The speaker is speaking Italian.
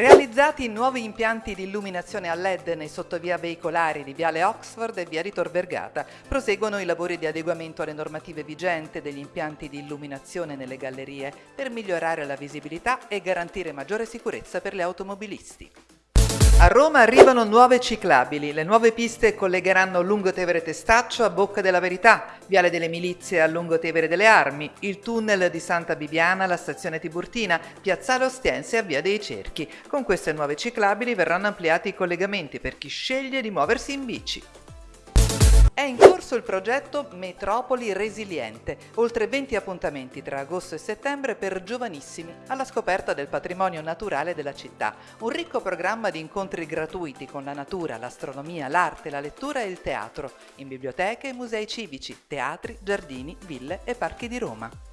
Realizzati nuovi impianti di illuminazione a LED nei sottovia veicolari di Viale Oxford e Via Ritor Vergata, proseguono i lavori di adeguamento alle normative vigenti degli impianti di illuminazione nelle gallerie per migliorare la visibilità e garantire maggiore sicurezza per gli automobilisti. A Roma arrivano nuove ciclabili. Le nuove piste collegheranno Lungotevere Testaccio a Bocca della Verità, Viale delle Milizie a Lungotevere delle Armi, il tunnel di Santa Bibiana alla stazione Tiburtina, Piazzale Ostiense a Via dei Cerchi. Con queste nuove ciclabili verranno ampliati i collegamenti per chi sceglie di muoversi in bici. È in corso il progetto Metropoli Resiliente, oltre 20 appuntamenti tra agosto e settembre per giovanissimi alla scoperta del patrimonio naturale della città. Un ricco programma di incontri gratuiti con la natura, l'astronomia, l'arte, la lettura e il teatro, in biblioteche e musei civici, teatri, giardini, ville e parchi di Roma.